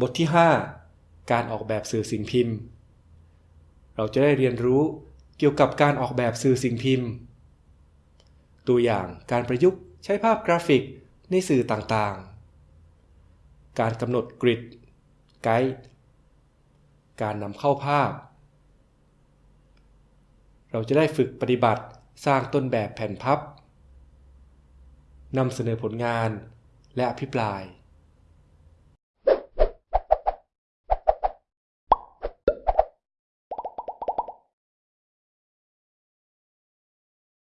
บทที่ 5 การออกแบบสื่อสิ่งพิมพ์ เราจะได้เรียนรู้เกี่ยวกับการออกแบบสื่อสิ่งพิมพ์ ตัวอย่างการประยุกต์ใช้ภาพกราฟิกในสื่อต่างๆ การกำหนดกริดไกด์การนำเข้าภาพ เราจะได้ฝึกปฏิบัติสร้างต้นแบบแผ่นพับนำเสนอผลงานและอภิปราย